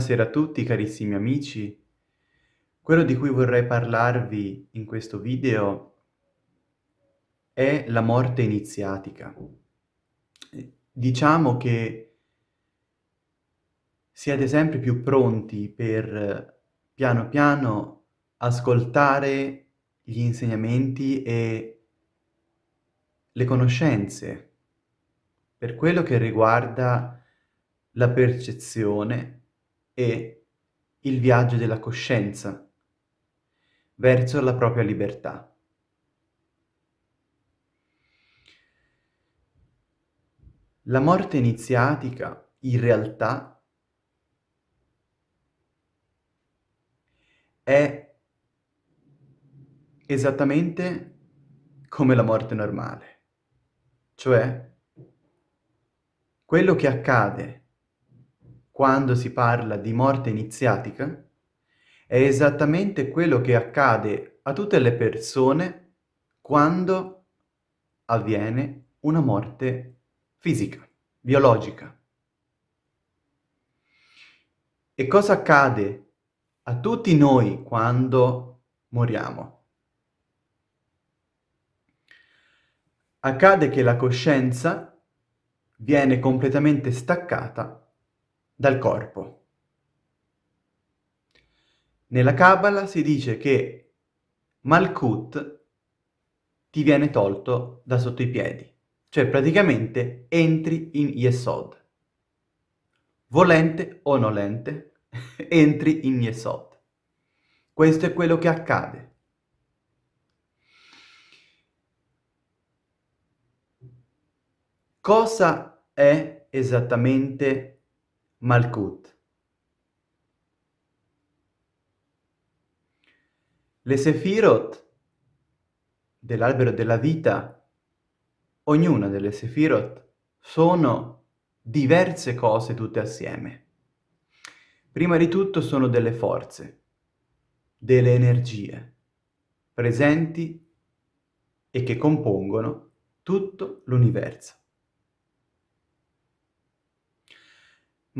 Buonasera a tutti carissimi amici. Quello di cui vorrei parlarvi in questo video è la morte iniziatica. Diciamo che siete sempre più pronti per piano piano ascoltare gli insegnamenti e le conoscenze per quello che riguarda la percezione e il viaggio della coscienza verso la propria libertà. La morte iniziatica, in realtà, è esattamente come la morte normale, cioè quello che accade quando si parla di morte iniziatica è esattamente quello che accade a tutte le persone quando avviene una morte fisica, biologica. E cosa accade a tutti noi quando moriamo? Accade che la coscienza viene completamente staccata dal corpo. Nella Kabbalah si dice che Malkut ti viene tolto da sotto i piedi, cioè praticamente entri in Yesod. Volente o nolente, entri in Yesod. Questo è quello che accade. Cosa è esattamente Malkut. Le Sefirot dell'albero della vita, ognuna delle Sefirot, sono diverse cose tutte assieme. Prima di tutto sono delle forze, delle energie, presenti e che compongono tutto l'universo.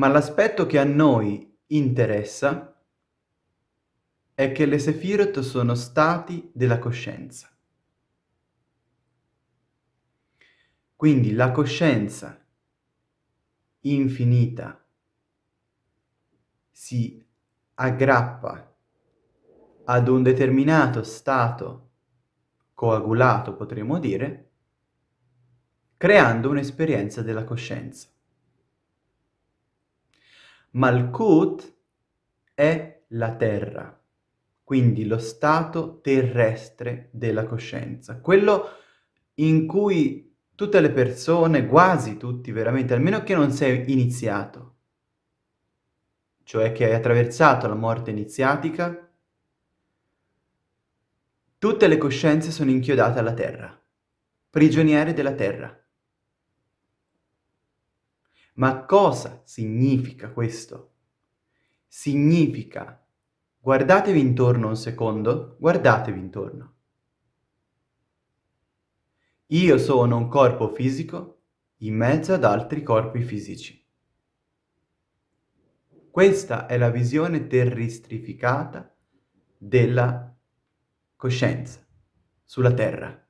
Ma l'aspetto che a noi interessa è che le Sefirot sono stati della coscienza. Quindi la coscienza infinita si aggrappa ad un determinato stato coagulato, potremmo dire, creando un'esperienza della coscienza. Malkut è la terra, quindi lo stato terrestre della coscienza, quello in cui tutte le persone, quasi tutti veramente, almeno che non sei iniziato, cioè che hai attraversato la morte iniziatica, tutte le coscienze sono inchiodate alla terra, prigioniere della terra. Ma cosa significa questo? Significa, guardatevi intorno un secondo, guardatevi intorno. Io sono un corpo fisico in mezzo ad altri corpi fisici. Questa è la visione terrestrificata della coscienza sulla Terra.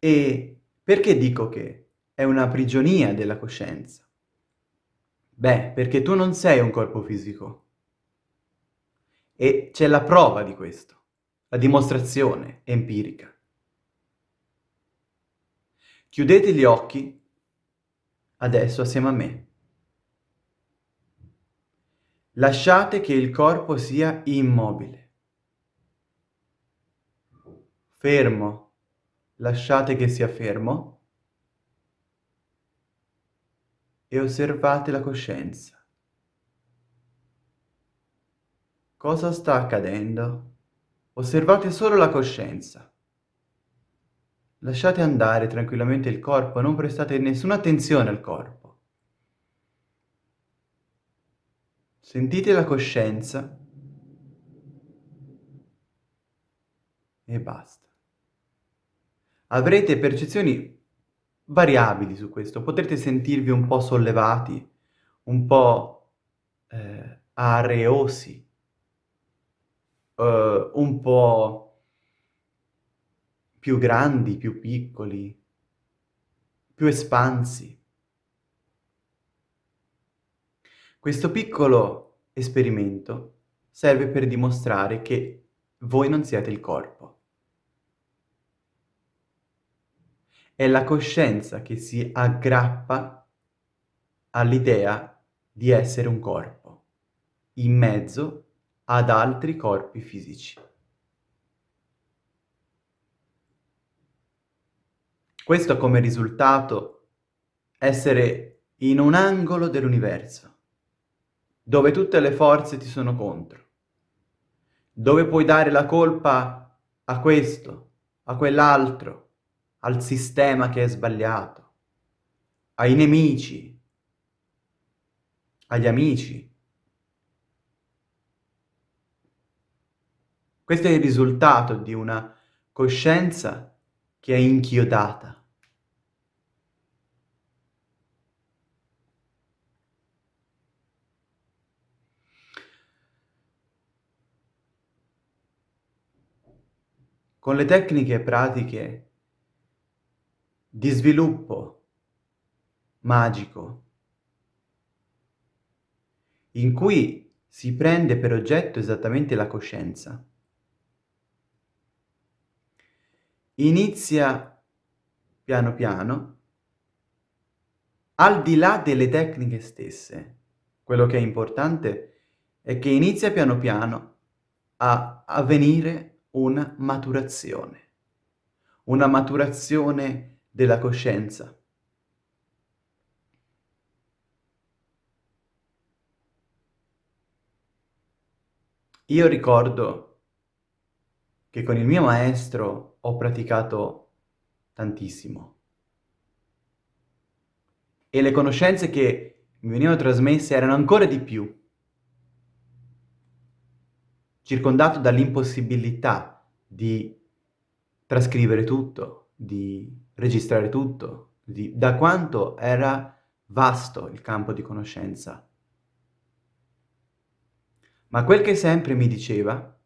E perché dico che è una prigionia della coscienza? Beh, perché tu non sei un corpo fisico. E c'è la prova di questo, la dimostrazione empirica. Chiudete gli occhi adesso assieme a me. Lasciate che il corpo sia immobile, fermo, lasciate che sia fermo e osservate la coscienza. Cosa sta accadendo? Osservate solo la coscienza. Lasciate andare tranquillamente il corpo, non prestate nessuna attenzione al corpo. Sentite la coscienza e basta. Avrete percezioni variabili su questo, potrete sentirvi un po' sollevati, un po' eh, areosi, eh, un po' più grandi, più piccoli, più espansi. Questo piccolo esperimento serve per dimostrare che voi non siete il corpo. È la coscienza che si aggrappa all'idea di essere un corpo, in mezzo ad altri corpi fisici. Questo ha come risultato essere in un angolo dell'universo, dove tutte le forze ti sono contro, dove puoi dare la colpa a questo, a quell'altro, al sistema che è sbagliato, ai nemici, agli amici. Questo è il risultato di una coscienza che è inchiodata. Con le tecniche pratiche di sviluppo magico, in cui si prende per oggetto esattamente la coscienza. Inizia piano piano, al di là delle tecniche stesse, quello che è importante è che inizia piano piano a avvenire una maturazione, una maturazione della coscienza. Io ricordo che con il mio maestro ho praticato tantissimo e le conoscenze che mi venivano trasmesse erano ancora di più, circondato dall'impossibilità di trascrivere tutto, di registrare tutto, di, da quanto era vasto il campo di conoscenza. Ma quel che sempre mi diceva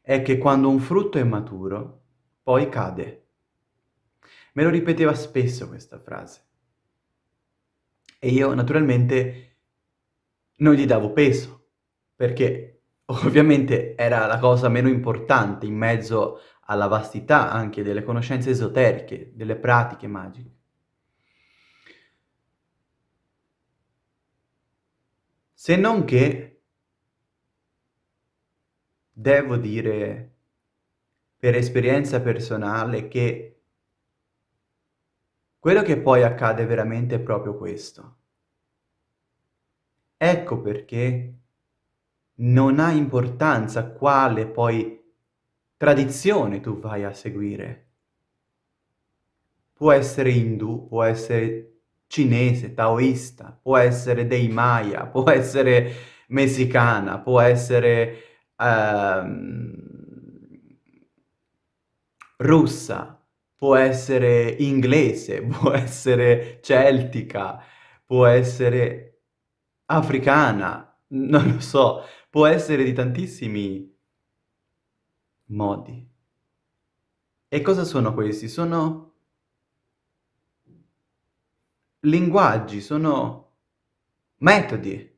è che quando un frutto è maturo, poi cade. Me lo ripeteva spesso questa frase. E io naturalmente non gli davo peso, perché ovviamente era la cosa meno importante in mezzo alla vastità anche delle conoscenze esoteriche, delle pratiche magiche. Se non che, devo dire per esperienza personale che quello che poi accade veramente è proprio questo. Ecco perché non ha importanza quale poi tradizione tu vai a seguire. Può essere indù, può essere cinese, taoista, può essere dei Maya, può essere messicana, può essere uh, russa, può essere inglese, può essere celtica, può essere africana, non lo so, può essere di tantissimi modi. E cosa sono questi? Sono linguaggi, sono metodi.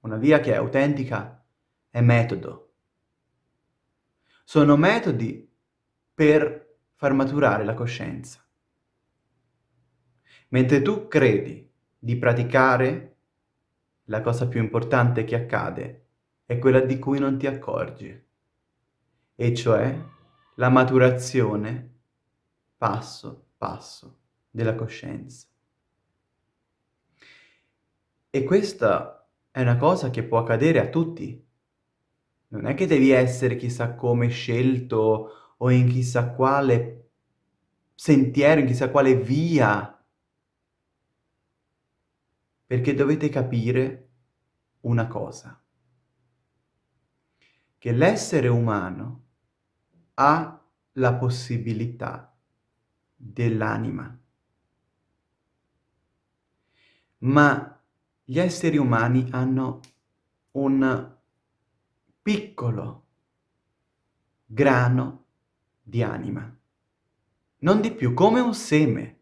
Una via che è autentica è metodo. Sono metodi per far maturare la coscienza. Mentre tu credi di praticare, la cosa più importante che accade è quella di cui non ti accorgi e cioè la maturazione passo passo della coscienza. E questa è una cosa che può accadere a tutti. Non è che devi essere chissà come scelto o in chissà quale sentiero, in chissà quale via, perché dovete capire una cosa, che l'essere umano ha la possibilità dell'anima. Ma gli esseri umani hanno un piccolo grano di anima, non di più, come un seme.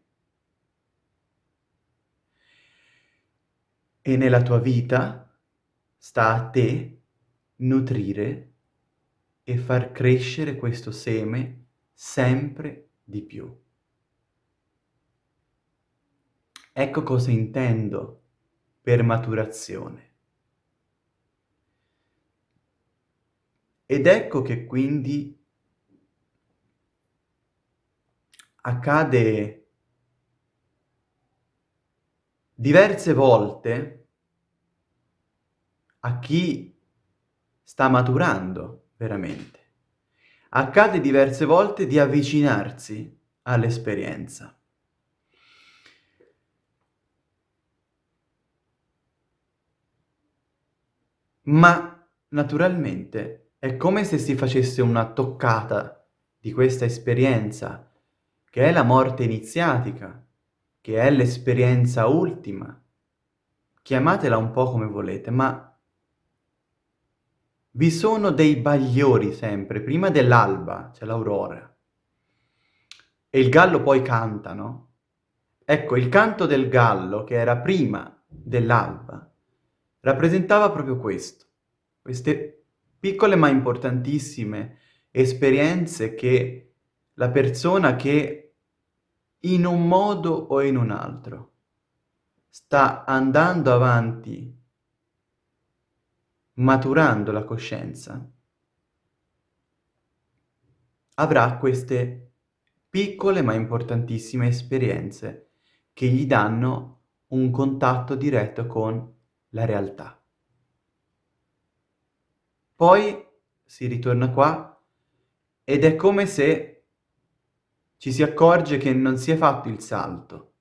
E nella tua vita sta a te nutrire e far crescere questo seme sempre di più. Ecco cosa intendo per maturazione. Ed ecco che quindi accade diverse volte a chi sta maturando veramente. Accade diverse volte di avvicinarsi all'esperienza. Ma naturalmente è come se si facesse una toccata di questa esperienza, che è la morte iniziatica, che è l'esperienza ultima. Chiamatela un po' come volete, ma vi sono dei bagliori sempre, prima dell'alba c'è l'aurora. E il gallo poi canta, no? Ecco, il canto del gallo, che era prima dell'alba, rappresentava proprio questo, queste piccole ma importantissime esperienze che la persona che in un modo o in un altro sta andando avanti maturando la coscienza avrà queste piccole ma importantissime esperienze che gli danno un contatto diretto con la realtà. Poi si ritorna qua ed è come se ci si accorge che non si è fatto il salto,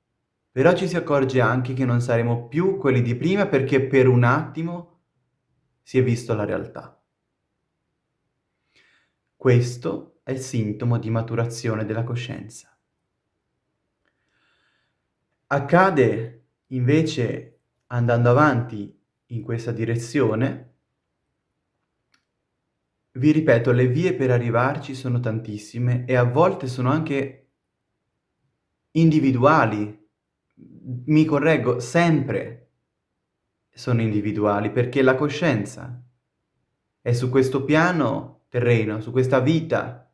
però ci si accorge anche che non saremo più quelli di prima perché per un attimo si è visto la realtà. Questo è il sintomo di maturazione della coscienza. Accade invece andando avanti in questa direzione vi ripeto, le vie per arrivarci sono tantissime e a volte sono anche individuali. Mi correggo, sempre sono individuali, perché la coscienza è su questo piano terreno, su questa vita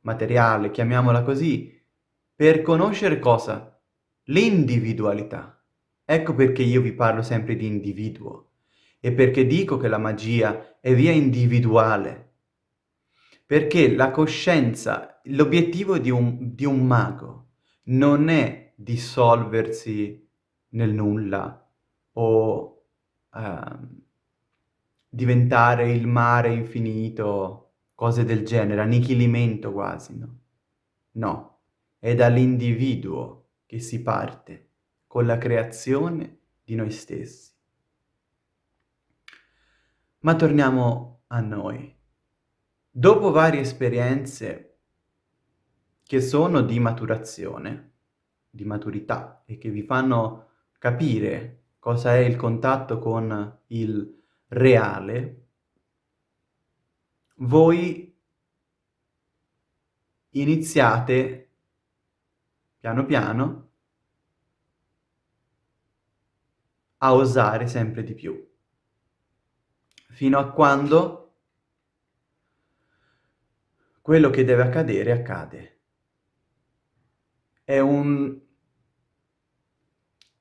materiale, chiamiamola così, per conoscere cosa? L'individualità. Ecco perché io vi parlo sempre di individuo e perché dico che la magia è via individuale perché la coscienza, l'obiettivo di di un mago non è dissolversi nel nulla o uh, diventare il mare infinito, cose del genere, annichilimento quasi, no? No, è dall'individuo che si parte con la creazione di noi stessi. Ma torniamo a noi. Dopo varie esperienze che sono di maturazione, di maturità e che vi fanno capire cosa è il contatto con il reale, voi iniziate piano piano a osare sempre di più, fino a quando quello che deve accadere accade. È un...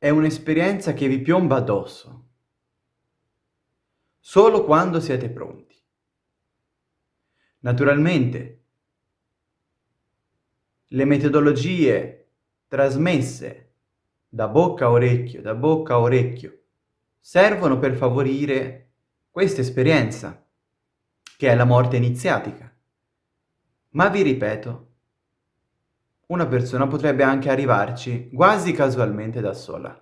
è un'esperienza che vi piomba addosso, solo quando siete pronti. Naturalmente, le metodologie trasmesse da bocca a orecchio, da bocca a orecchio, servono per favorire questa esperienza, che è la morte iniziatica. Ma vi ripeto, una persona potrebbe anche arrivarci quasi casualmente da sola.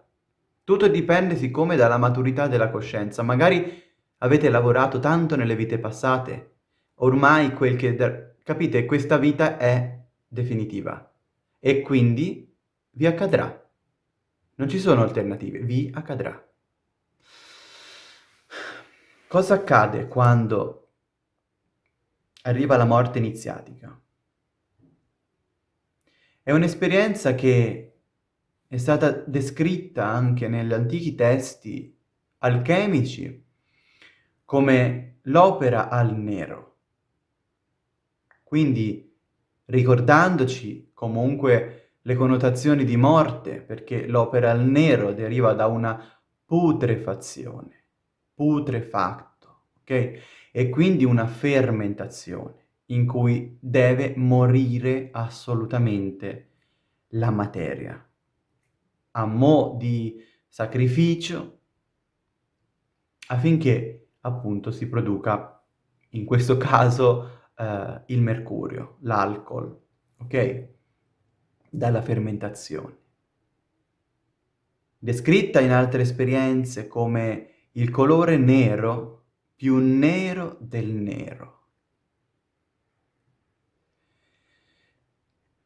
Tutto dipende siccome dalla maturità della coscienza. Magari avete lavorato tanto nelle vite passate, ormai quel che capite, questa vita è definitiva e quindi vi accadrà. Non ci sono alternative, vi accadrà. Cosa accade quando arriva la morte iniziatica? È un'esperienza che è stata descritta anche negli antichi testi alchemici come l'opera al nero. Quindi ricordandoci comunque le connotazioni di morte, perché l'opera al nero deriva da una putrefazione putrefacto, ok? E quindi una fermentazione in cui deve morire assolutamente la materia. A mo' di sacrificio affinché appunto si produca, in questo caso, eh, il mercurio, l'alcol, ok? Dalla fermentazione. Descritta in altre esperienze come il colore nero più nero del nero.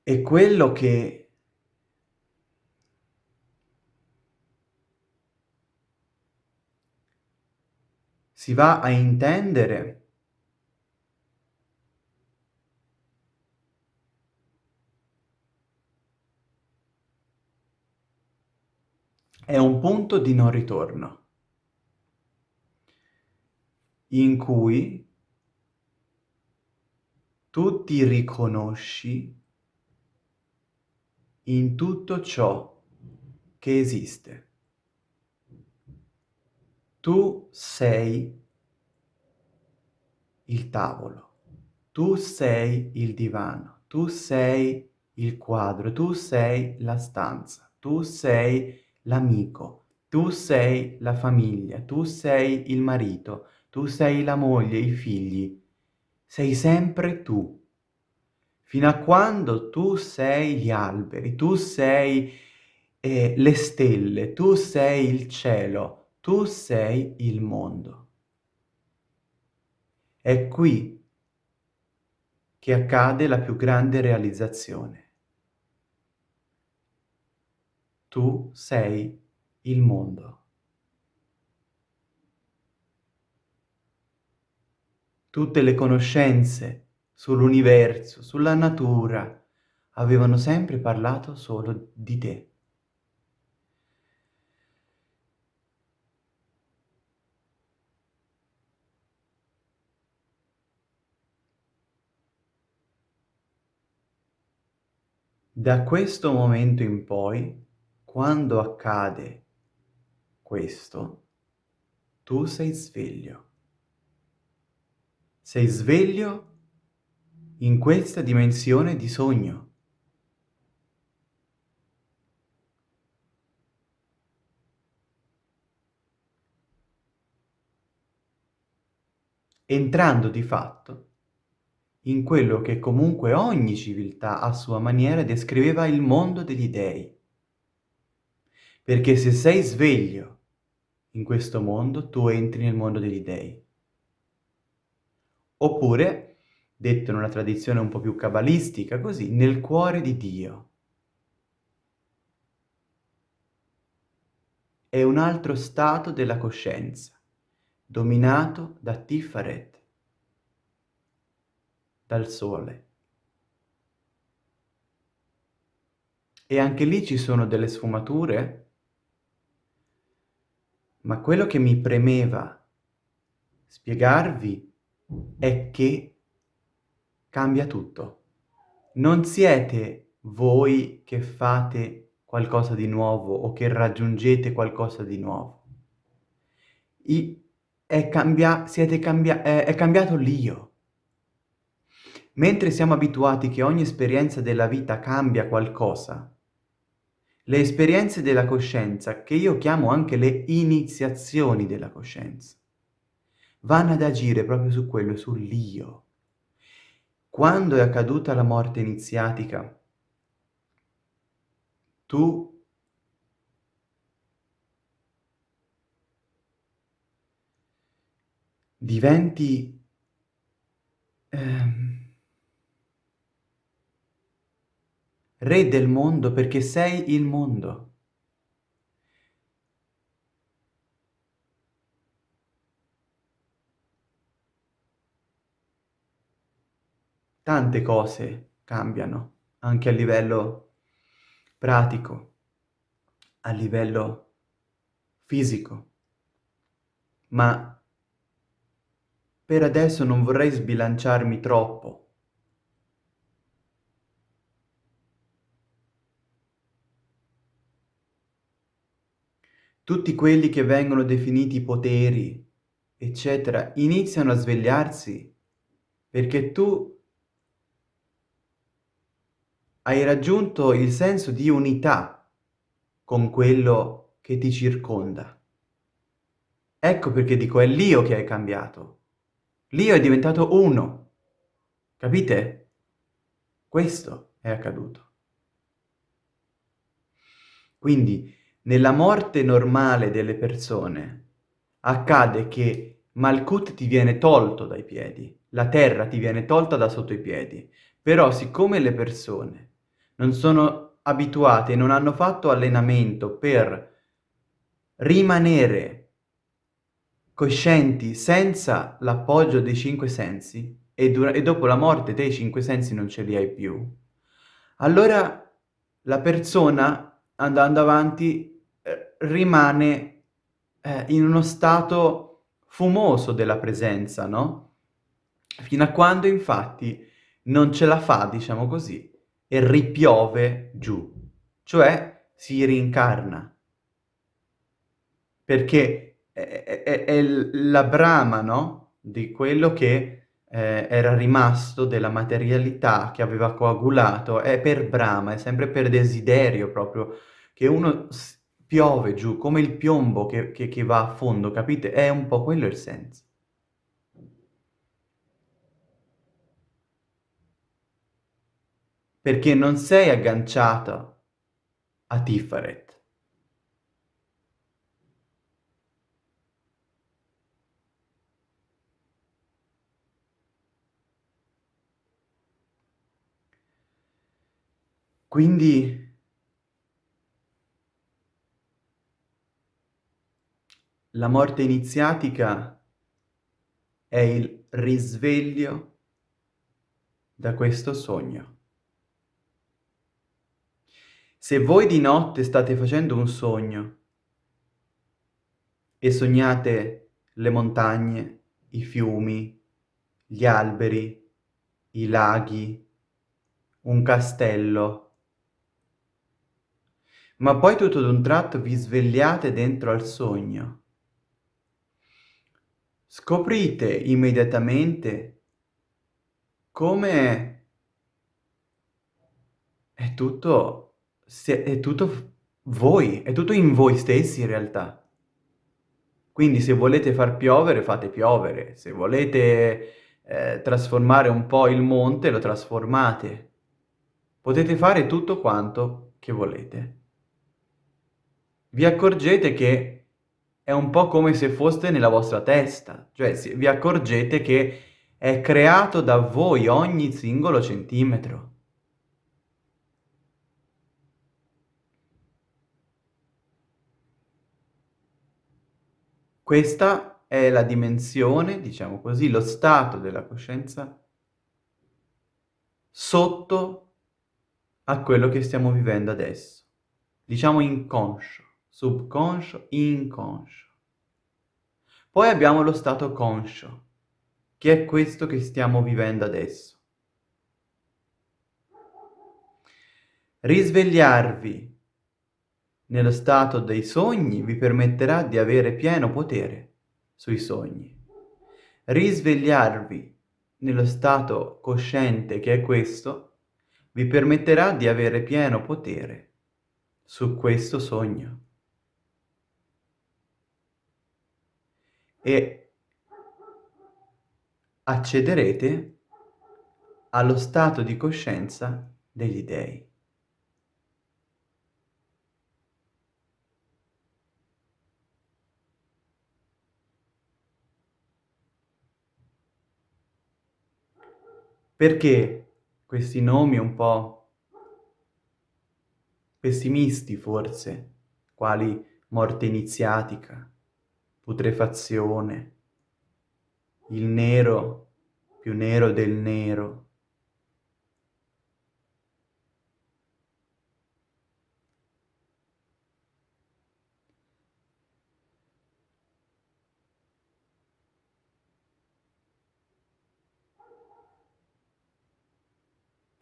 E quello che si va a intendere è un punto di non ritorno in cui tu ti riconosci in tutto ciò che esiste. Tu sei il tavolo, tu sei il divano, tu sei il quadro, tu sei la stanza, tu sei l'amico, tu sei la famiglia, tu sei il marito, tu sei la moglie, i figli, sei sempre tu. Fino a quando tu sei gli alberi, tu sei eh, le stelle, tu sei il cielo, tu sei il mondo. È qui che accade la più grande realizzazione. Tu sei il mondo. Tutte le conoscenze sull'universo, sulla natura, avevano sempre parlato solo di te. Da questo momento in poi, quando accade questo, tu sei sveglio. Sei sveglio in questa dimensione di sogno. entrando di fatto in quello che comunque ogni civiltà a sua maniera descriveva il mondo degli dei. Perché se sei sveglio in questo mondo, tu entri nel mondo degli dei. Oppure, detto in una tradizione un po' più cabalistica, così, nel cuore di Dio. È un altro stato della coscienza, dominato da Tiferet, dal sole. E anche lì ci sono delle sfumature, ma quello che mi premeva spiegarvi è che cambia tutto. Non siete voi che fate qualcosa di nuovo o che raggiungete qualcosa di nuovo. I, è, cambia, cambia, è, è cambiato l'io. Mentre siamo abituati che ogni esperienza della vita cambia qualcosa, le esperienze della coscienza, che io chiamo anche le iniziazioni della coscienza, vanno ad agire proprio su quello, sull'io. Quando è accaduta la morte iniziatica? Tu diventi ehm, re del mondo perché sei il mondo. Tante cose cambiano, anche a livello pratico, a livello fisico, ma per adesso non vorrei sbilanciarmi troppo. Tutti quelli che vengono definiti poteri, eccetera, iniziano a svegliarsi perché tu hai raggiunto il senso di unità con quello che ti circonda. Ecco perché dico è l'io che hai cambiato. L'io è diventato uno. Capite? Questo è accaduto. Quindi, nella morte normale delle persone, accade che Malkut ti viene tolto dai piedi, la terra ti viene tolta da sotto i piedi, però siccome le persone non sono abituati e non hanno fatto allenamento per rimanere coscienti senza l'appoggio dei cinque sensi e, e, dopo la morte dei cinque sensi non ce li hai più, allora la persona andando avanti eh, rimane eh, in uno stato fumoso della presenza, no? Fino a quando infatti non ce la fa, diciamo così, e ripiove giù, cioè si rincarna. Perché è, è, è la brama, no? Di quello che eh, era rimasto della materialità che aveva coagulato, è per brama, è sempre per desiderio proprio, che uno piove giù, come il piombo che, che, che va a fondo, capite? È un po' quello il senso. Perché non sei agganciata a Tiferet. Quindi la morte iniziatica è il risveglio da questo sogno. Se voi di notte state facendo un sogno e sognate le montagne, i fiumi, gli alberi, i laghi, un castello, ma poi tutto d'un tratto vi svegliate dentro al sogno, scoprite immediatamente come è tutto se è tutto voi, è tutto in voi stessi in realtà. Quindi se volete far piovere, fate piovere. Se volete eh, trasformare un po' il monte, lo trasformate. Potete fare tutto quanto che volete. Vi accorgete che è un po' come se foste nella vostra testa. Cioè vi accorgete che è creato da voi ogni singolo centimetro. Questa è la dimensione, diciamo così, lo stato della coscienza sotto a quello che stiamo vivendo adesso. Diciamo inconscio, subconscio, inconscio. Poi abbiamo lo stato conscio, che è questo che stiamo vivendo adesso. Risvegliarvi nello stato dei sogni vi permetterà di avere pieno potere sui sogni. Risvegliarvi nello stato cosciente che è questo vi permetterà di avere pieno potere su questo sogno. E accederete allo stato di coscienza degli dei. Perché questi nomi un po' pessimisti forse, quali morte iniziatica, putrefazione, il nero più nero del nero.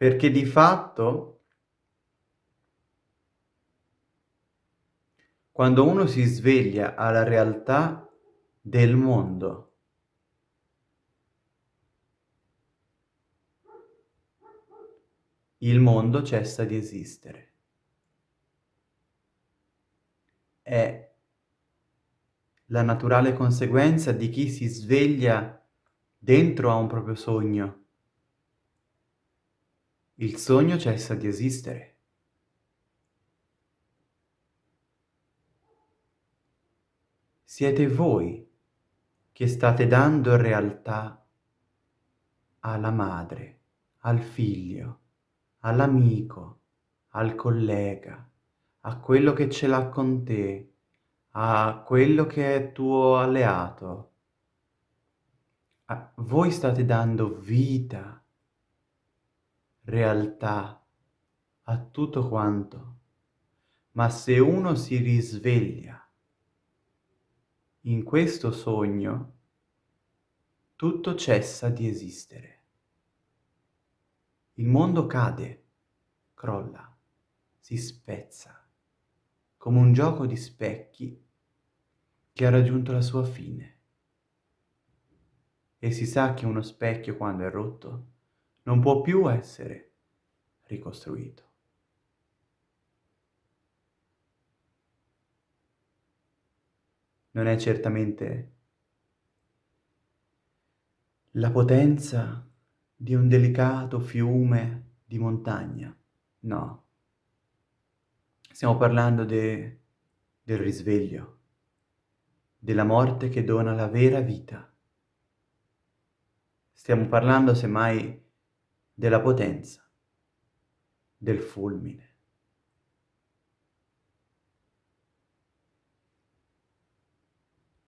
Perché di fatto quando uno si sveglia alla realtà del mondo, il mondo cessa di esistere. È la naturale conseguenza di chi si sveglia dentro a un proprio sogno. Il sogno cessa di esistere. Siete voi che state dando realtà alla madre, al figlio, all'amico, al collega, a quello che ce l'ha con te, a quello che è tuo alleato. A voi state dando vita, realtà a tutto quanto. Ma se uno si risveglia in questo sogno, tutto cessa di esistere. Il mondo cade, crolla, si spezza, come un gioco di specchi che ha raggiunto la sua fine. E si sa che uno specchio, quando è rotto, non può più essere ricostruito. Non è certamente la potenza di un delicato fiume di montagna, no. Stiamo parlando de, del risveglio, della morte che dona la vera vita. Stiamo parlando semmai della potenza, del fulmine.